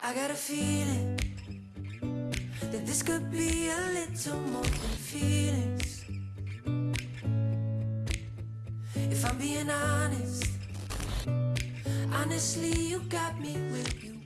I got a feeling that this could be a little more than feelings. If I'm being honest, honestly, you got me where you.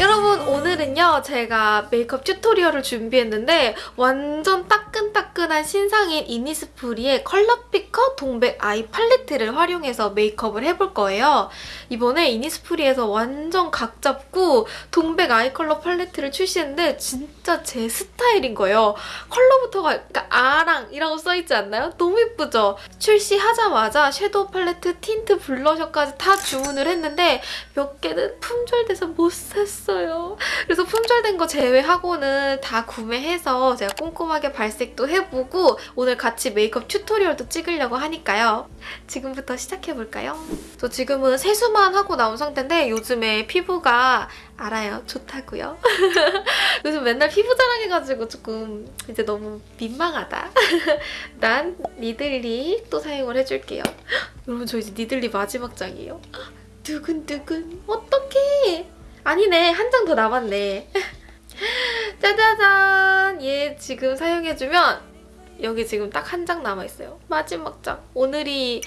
여러분 오늘은요 제가 메이크업 튜토리얼을 준비했는데 완전 따끈따끈한 신상인 이니스프리의 컬러 피커 동백 아이 팔레트를 활용해서 메이크업을 해볼 거예요. 이번에 이니스프리에서 완전 각 잡고 동백 eye 컬러 팔레트를 출시했는데 진짜 제 스타일인 거예요. 컬러부터가 그러니까 아랑이라고 써있지 않나요? 너무 예쁘죠? 출시하자마자 섀도우 팔레트, 틴트, 블러셔까지 다 주문을 했는데 몇 개는 품절돼서 못 샀어요. 그래서 품절된 거 제외하고는 다 구매해서 제가 꼼꼼하게 발색 도 해보고 오늘 같이 메이크업 tutorial도 찍으려고 하니까요. 지금부터 시작해볼까요? 저 지금은 세수만 하고 나온 상태인데 요즘에 피부가 알아요. 좋다고요. 요즘 맨날 피부 자랑해가지고 조금 이제 너무 민망하다. 난 니들리 또 사용을 해줄게요. 여러분 저 이제 니들리 마지막 장이에요. 두근두근 어떡해 아니네 한 장 더 남았네 짜자잔 얘 지금 사용해주면 여기 지금 딱 한 장 남아있어요 마지막 장 오늘이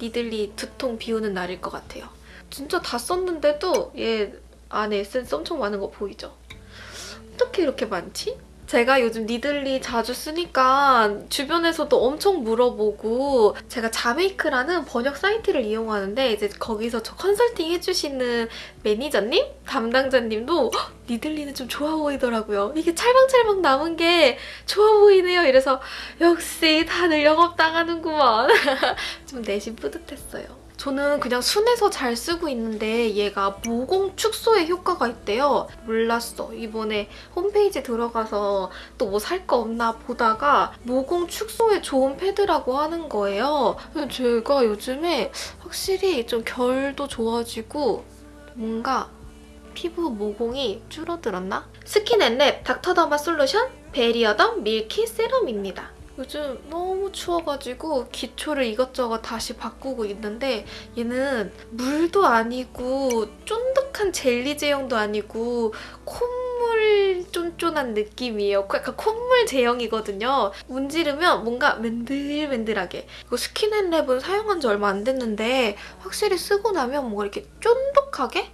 니들리 두통 비우는 날일 것 같아요 진짜 다 썼는데도 얘 안에 에센스 엄청 많은 거 보이죠? 어떻게 이렇게 많지? 제가 요즘 니들리 자주 쓰니까 주변에서도 엄청 물어보고 제가 자메이크라는 번역 사이트를 이용하는데 이제 거기서 저 컨설팅 해주시는 매니저님? 담당자님도 "헉, 니들리는 좀 좋아 보이더라고요. 이게 찰방찰방 남은 게 좋아 보이네요. 이래서 역시 다들 영업당하는구먼. 좀 내심 뿌듯했어요. 저는 그냥 순해서 잘 쓰고 있는데 얘가 모공 축소에 효과가 있대요. 몰랐어. 이번에 홈페이지 들어가서 또 뭐 살 거 없나 보다가 모공 축소에 좋은 패드라고 하는 거예요. 제가 요즘에 확실히 좀 결도 좋아지고 뭔가 피부 모공이 줄어들었나? 스킨앤랩 닥터더마 솔루션 베리어덤 밀키 세럼입니다. 요즘 너무 추워가지고 기초를 이것저것 다시 바꾸고 있는데 얘는 물도 아니고 쫀득한 젤리 제형도 아니고 콧물 쫀쫀한 느낌이에요. 약간 콧물 제형이거든요. 문지르면 뭔가 맨들맨들하게. 이거 스킨앤랩은 사용한 지 얼마 안 됐는데 확실히 쓰고 나면 뭔가 이렇게 쫀득하게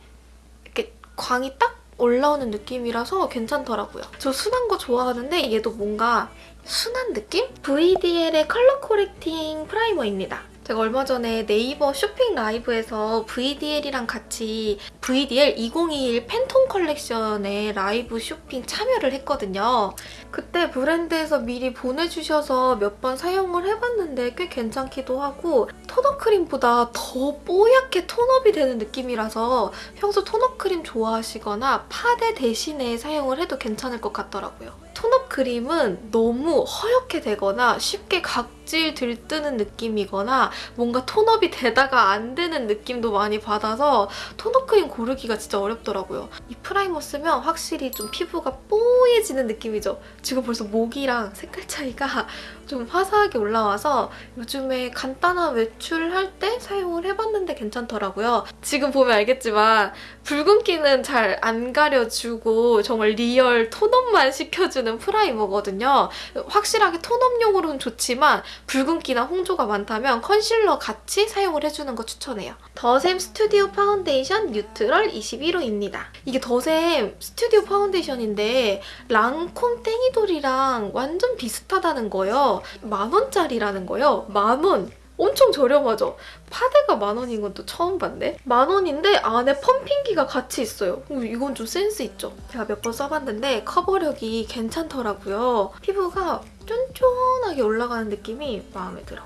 이렇게 광이 딱 올라오는 느낌이라서 괜찮더라고요. 저 순한 거 좋아하는데 얘도 뭔가 순한 느낌? VDL의 color correcting primer입니다. 제가 얼마 전에 네이버 쇼핑 라이브에서 VDL이랑 같이 VDL 2021 팬톤 컬렉션에 라이브 쇼핑 참여를 했거든요. 그때 브랜드에서 미리 보내주셔서 몇 번 사용을 해봤는데 꽤 괜찮기도 하고 tone-up 크림보다 더 뽀얗게 tone-up이 되는 느낌이라서 평소 tone-up 크림 좋아하시거나 파데 대신에 사용을 해도 괜찮을 것 같더라고요. tone-up 크림은 너무 허옇게 되거나 쉽게 각질 들뜨는 느낌이거나 뭔가 tone-up이 되다가 안 되는 느낌도 많이 받아서 tone-up 크림 고르기가 진짜 어렵더라고요. 이 primer 쓰면 확실히 좀 피부가 뽀얘지는 느낌이죠. 지금 벌써 목이랑 색깔 차이가 좀 화사하게 올라와서 요즘에 간단한 외출할 때 사용을 해봤는데 괜찮더라고요. 지금 보면 알겠지만 붉은기는 잘 안 가려주고 정말 real tone-up만 시켜주는 primer거든요. 확실하게 tone-up용으로는 좋지만 붉은기나 홍조가 많다면 컨실러 같이 사용을 해주는 거 추천해요. 더샘 스튜디오 파운데이션 neutral 21호입니다. 이게 더샘 스튜디오 파운데이션인데 랑콤 땡이돌이랑 완전 비슷하다는 거예요. 만 원짜리라는 거예요. 만 원! 엄청 저렴하죠? 파데가 만 원인 건 또 처음 봤네? 만 원인데 안에 펌핑기가 같이 있어요. 음, 이건 좀 센스 있죠? 제가 몇 번 써봤는데 커버력이 괜찮더라고요. 피부가 쫀쫀하게 올라가는 느낌이 마음에 들어.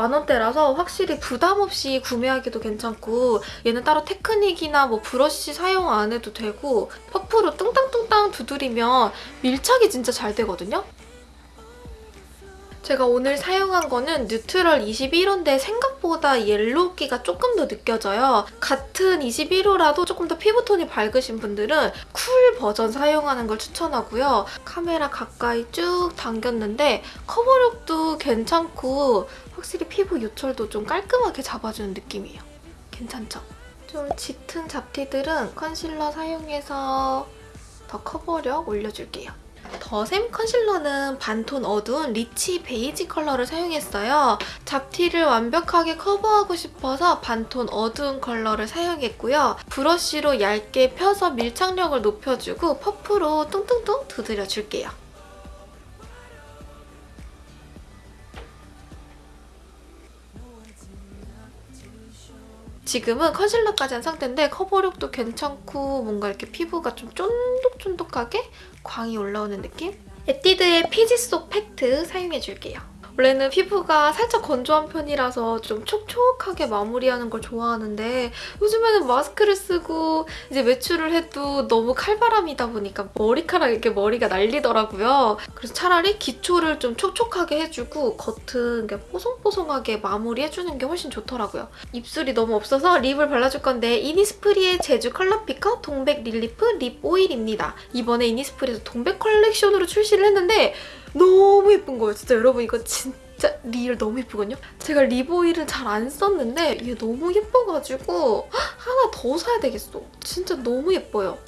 만원대라서 확실히 부담 없이 구매하기도 괜찮고 얘는 따로 테크닉이나 뭐 브러쉬 사용 안 해도 되고 퍼프로 뚱땅뚱땅 두드리면 밀착이 진짜 잘 되거든요? 제가 오늘 사용한 거는 neutral 21호인데 생각보다 yellow기가 조금 더 느껴져요. 같은 21호라도 조금 더 피부톤이 밝으신 분들은 cool 버전 사용하는 걸 추천하고요. 카메라 가까이 쭉 당겼는데 커버력도 괜찮고 확실히 피부 요철도 좀 깔끔하게 잡아주는 느낌이에요. 괜찮죠? 좀 짙은 잡티들은 컨실러 사용해서 더 커버력 올려줄게요. 더샘 concealer는 반톤 어두운 rich 베이지 컬러를 사용했어요. 잡티를 완벽하게 커버하고 싶어서 반톤 어두운 컬러를 사용했고요. 브러쉬로 얇게 펴서 밀착력을 높여주고 퍼프로 뚱뚱뚱 두드려줄게요. 지금은 컨실러까지 한 상태인데 커버력도 괜찮고 뭔가 이렇게 피부가 좀 쫀득쫀득하게 광이 올라오는 느낌? 에뛰드의 피지 속 팩트 사용해줄게요. 원래는 피부가 살짝 건조한 편이라서 좀 촉촉하게 마무리하는 걸 좋아하는데 요즘에는 마스크를 쓰고 이제 외출을 해도 너무 칼바람이다 보니까 머리카락 이렇게 머리가 날리더라고요. 그래서 차라리 기초를 좀 촉촉하게 해주고 겉은 뽀송뽀송하게 마무리해주는 게 훨씬 좋더라고요. 입술이 너무 없어서 lip을 발라줄 건데 이니스프리의 제주 컬러 피커 동백 릴리프 립 오일입니다. 이번에 이니스프리에서 동백 컬렉션으로 출시를 했는데 너무 예쁜 거예요. 진짜 여러분 이거 진짜 real 너무 예쁘거든요? 제가 lip oil은 잘안 썼는데 이게 너무 예뻐가지고 하나 더 사야 되겠어. 진짜 너무 예뻐요.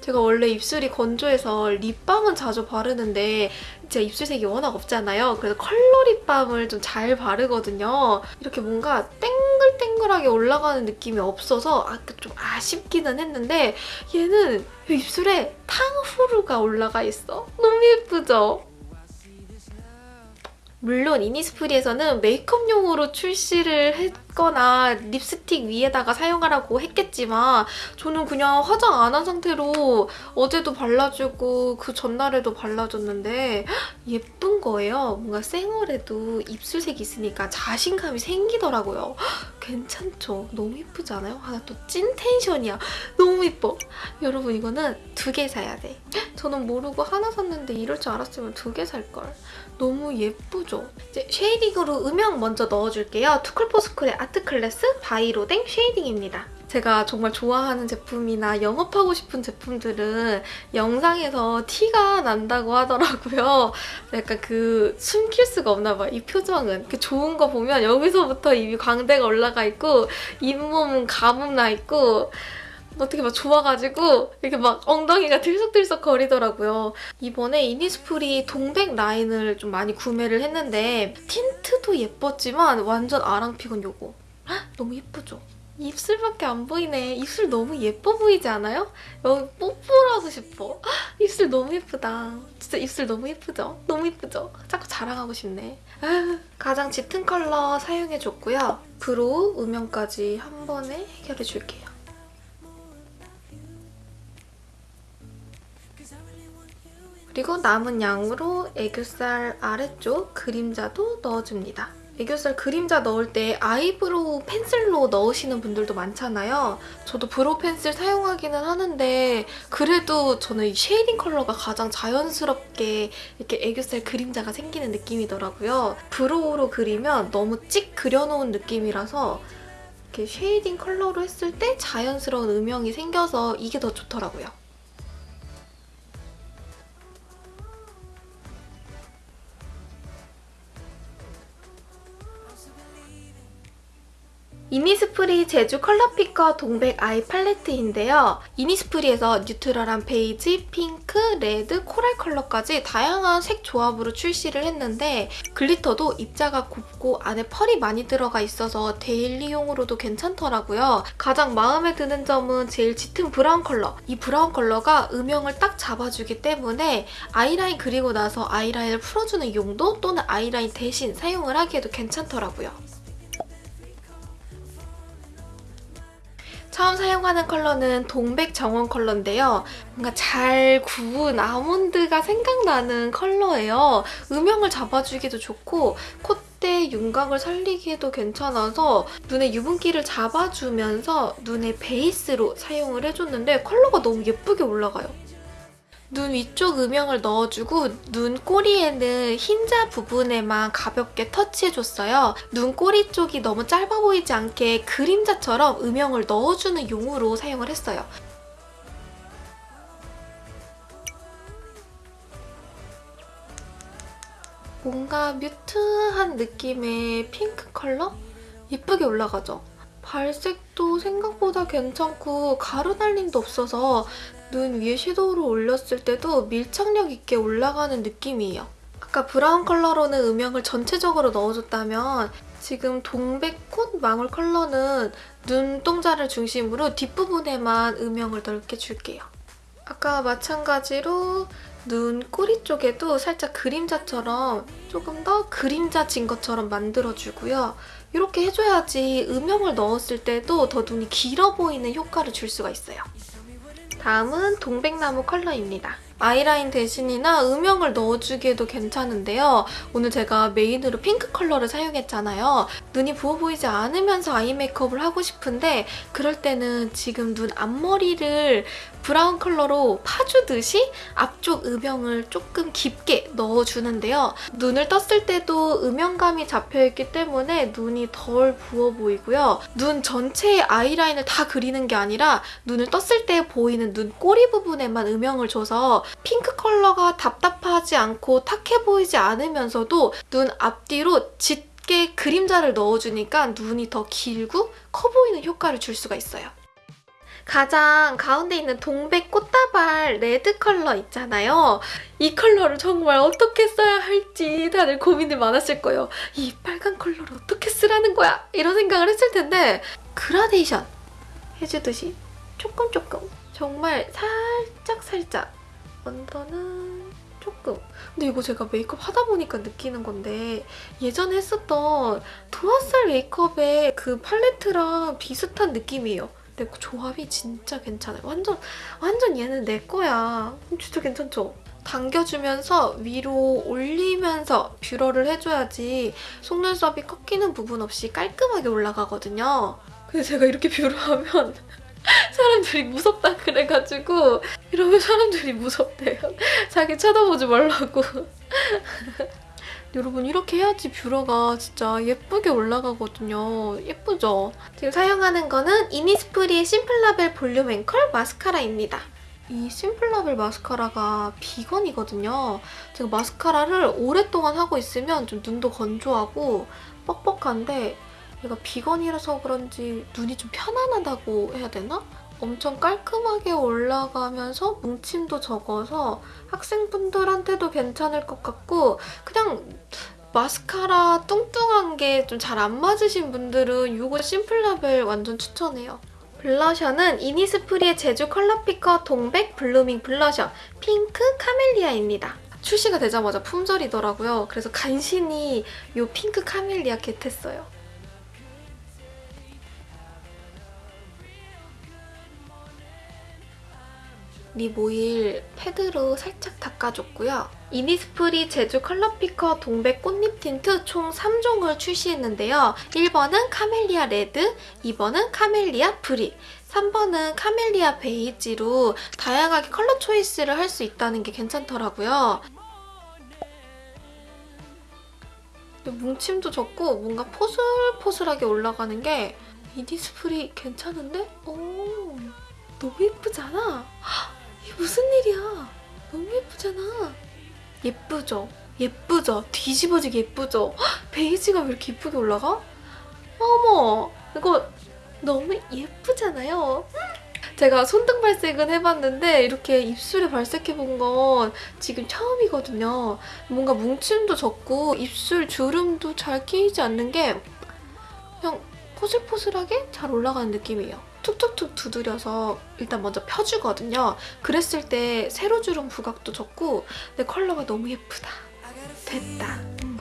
제가 원래 입술이 건조해서 립밤은 자주 바르는데 제가 입술색이 워낙 없잖아요. 그래서 컬러 립밤을 좀 잘 바르거든요. 이렇게 뭔가 땡글땡글하게 올라가는 느낌이 없어서 아까 좀 아쉽기는 했는데 얘는 입술에 탕후루가 올라가 있어. 너무 예쁘죠? 물론 이니스프리에서는 메이크업용으로 출시를 했거나 립스틱 위에다가 사용하라고 했겠지만 저는 그냥 화장 안 한 상태로 어제도 발라주고 그 전날에도 발라줬는데 예쁜 거예요. 뭔가 생얼에도 입술색이 있으니까 자신감이 생기더라고요. 괜찮죠? 너무 예쁘지 않아요? 하나 또 찐 텐션이야. 너무 예뻐. 여러분 이거는 두 개 사야 돼. 저는 모르고 하나 샀는데 이럴 줄 알았으면 두 개 살걸. 너무 예쁘죠? 이제 shading으로 음영 먼저 넣어줄게요. 투쿨포스쿨의 아트클래스 바이로댕 shading입니다. 제가 정말 좋아하는 제품이나 영업하고 싶은 제품들은 영상에서 티가 난다고 하더라고요. 약간 그 숨길 수가 없나 봐요. 이 표정은. 그 좋은 거 보면 여기서부터 입이 광대가 올라가 있고 잇몸은 가뭄 나 있고 어떻게 막 좋아가지고 이렇게 막 엉덩이가 들썩들썩 거리더라고요. 이번에 이니스프리 동백 라인을 좀 많이 구매를 했는데 틴트도 예뻤지만 완전 아랑픽은 요거. 헉, 너무 예쁘죠? 입술밖에 안 보이네. 입술 너무 예뻐 보이지 않아요? 여기 뽀뽀를 하고 싶어. 헉, 입술 너무 예쁘다. 진짜 입술 너무 예쁘죠? 너무 예쁘죠? 자꾸 자랑하고 싶네. 가장 짙은 컬러 사용해줬고요. brow, 음영까지 한 번에 해결해줄게요. 그리고 남은 양으로 애교살 아래쪽 그림자도 넣어줍니다. 애교살 그림자 넣을 때 아이브로우 펜슬로 넣으시는 분들도 많잖아요. 저도 brow 펜슬 사용하기는 하는데 그래도 저는 이 shading 컬러가 가장 자연스럽게 이렇게 애교살 그림자가 생기는 느낌이더라고요. brow로 그리면 너무 찍 그려놓은 느낌이라서 이렇게 shading 컬러로 했을 때 자연스러운 음영이 생겨서 이게 더 좋더라고요. 이니스프리 제주 컬러피커 동백 아이 팔레트인데요. 이니스프리에서 neutral한 베이지, 핑크, 레드, 코랄 컬러까지 다양한 색 조합으로 출시를 했는데 glitter도 입자가 곱고 안에 펄이 많이 들어가 있어서 데일리용으로도 괜찮더라고요. 가장 마음에 드는 점은 제일 짙은 브라운 컬러. 이 브라운 컬러가 음영을 딱 잡아주기 때문에 아이라인 그리고 나서 아이라인을 풀어주는 용도 또는 아이라인 대신 사용을 하기에도 괜찮더라고요. 처음 사용하는 컬러는 동백 정원 컬러인데요. 뭔가 잘 구운 아몬드가 생각나는 컬러예요. 음영을 잡아주기도 좋고 콧대 윤곽을 살리기에도 괜찮아서 눈의 유분기를 잡아주면서 눈의 베이스로 사용을 해줬는데 컬러가 너무 예쁘게 올라가요. 눈 위쪽 음영을 넣어주고 눈 꼬리에는 흰자 부분에만 가볍게 터치해줬어요. 눈 꼬리 쪽이 너무 짧아 보이지 않게 그림자처럼 음영을 넣어주는 용으로 사용을 했어요. 뭔가 뮤트한 느낌의 핑크 컬러? 예쁘게 올라가죠? 발색도 생각보다 괜찮고 가루 날림도 없어서 눈 위에 섀도우를 올렸을 때도 밀착력 있게 올라가는 느낌이에요. 아까 브라운 컬러로는 음영을 전체적으로 넣어줬다면 지금 동백꽃 망울 컬러는 눈동자를 중심으로 뒷부분에만 음영을 넓게 줄게요. 아까 마찬가지로 눈 꼬리 쪽에도 살짝 그림자처럼 조금 더 그림자진 것처럼 만들어주고요. 이렇게 해줘야지 음영을 넣었을 때도 더 눈이 길어 보이는 효과를 줄 수가 있어요. 다음은 동백나무 컬러입니다. 아이라인 대신이나 음영을 넣어주기에도 괜찮은데요. 오늘 제가 메인으로 핑크 컬러를 사용했잖아요. 눈이 부어 보이지 않으면서 아이 메이크업을 하고 싶은데 그럴 때는 지금 눈 앞머리를 브라운 컬러로 파주듯이 앞쪽 음영을 조금 깊게 넣어주는데요. 눈을 떴을 때도 음영감이 잡혀있기 때문에 눈이 덜 부어 보이고요. 눈 전체의 아이라인을 다 그리는 게 아니라 눈을 떴을 때 보이는 눈 꼬리 부분에만 음영을 줘서 핑크 컬러가 답답하지 않고 탁해 보이지 않으면서도 눈 앞뒤로 짙게 그림자를 넣어주니까 눈이 더 길고 커 보이는 효과를 줄 수가 있어요. 가장 가운데 있는 동백 꽃다발 레드 컬러 있잖아요. 이 컬러를 정말 어떻게 써야 할지 다들 고민이 많았을 거예요. 이 빨간 컬러를 어떻게 쓰라는 거야? 이런 생각을 했을 텐데 그라데이션 해주듯이 조금 조금 정말 살짝 살짝 under는 조금 근데 이거 제가 메이크업 하다 보니까 느끼는 건데 예전에 했었던 도화살 메이크업의 그 팔레트랑 비슷한 느낌이에요. 근데 그 조합이 진짜 괜찮아요. 완전 완전 얘는 내 거야. 진짜 괜찮죠? 당겨주면서 위로 올리면서 뷰러를 해줘야지 속눈썹이 꺾이는 부분 없이 깔끔하게 올라가거든요. 근데 제가 이렇게 뷰러하면 사람들이 무섭다 그래가지고 이러면 사람들이 무섭대요. 자기 쳐다보지 말라고. 여러분 이렇게 해야지 뷰러가 진짜 예쁘게 올라가거든요. 예쁘죠? 지금 사용하는 거는 이니스프리의 심플라벨 볼륨 앵컬 마스카라입니다. 이 심플라벨 마스카라가 비건이거든요. 제가 마스카라를 오랫동안 하고 있으면 좀 눈도 건조하고 뻑뻑한데 얘가 비건이라서 그런지 눈이 좀 편안하다고 해야 되나? 엄청 깔끔하게 올라가면서 뭉침도 적어서 학생분들한테도 괜찮을 것 같고 그냥 마스카라 뚱뚱한 게 좀 잘 안 맞으신 분들은 이거 심플라벨 완전 추천해요. 블러셔는 이니스프리의 제주 컬러피커 동백 블루밍 블러셔 핑크 카멜리아입니다. 출시가 되자마자 품절이더라고요. 그래서 간신히 이 핑크 카멜리아 get했어요. lip oil 패드로 살짝 닦아줬고요. 이니스프리 제주 컬러피커 동백 꽃잎 틴트 총 3종을 출시했는데요. 1번은 카멜리아 레드, 2번은 카멜리아 브릭, 3번은 카멜리아 베이지로 다양하게 컬러 choice를 할 수 있다는 게 괜찮더라고요. 뭉침도 적고 뭔가 포슬포슬하게 올라가는 게 이니스프리 괜찮은데? 오, 너무 예쁘잖아? 예쁘잖아. 예쁘죠? 예쁘죠? 뒤집어지게 예쁘죠? 헉, 베이지가 왜 이렇게 예쁘게 올라가? 어머, 이거 너무 예쁘잖아요. 제가 손등 발색은 해봤는데 이렇게 입술에 발색해본 건 지금 처음이거든요. 뭔가 뭉침도 적고 입술 주름도 잘 끼이지 않는 게 그냥 포슬포슬하게 잘 올라가는 느낌이에요. 툭툭툭 두드려서 일단 먼저 펴주거든요. 그랬을 때 세로 주름 부각도 적고 내 컬러가 너무 예쁘다. 됐다. 음.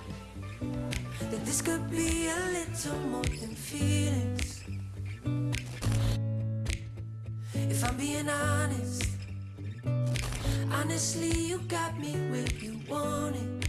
honestly, you got me where you want it.